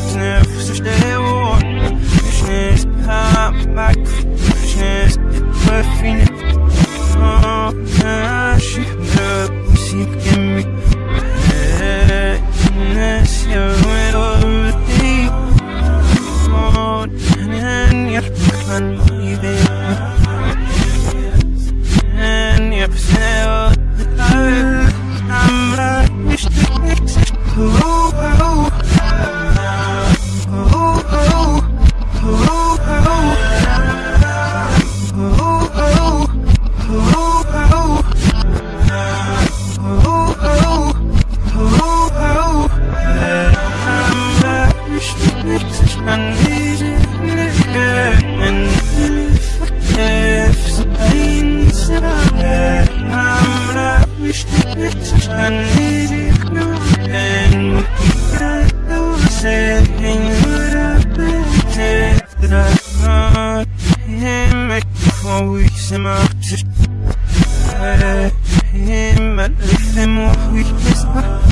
Knöpfe, so schnell, wo Schnell, Haar, Mack, Schnell, Hey, hey, hey, hey, hey, hey, hey,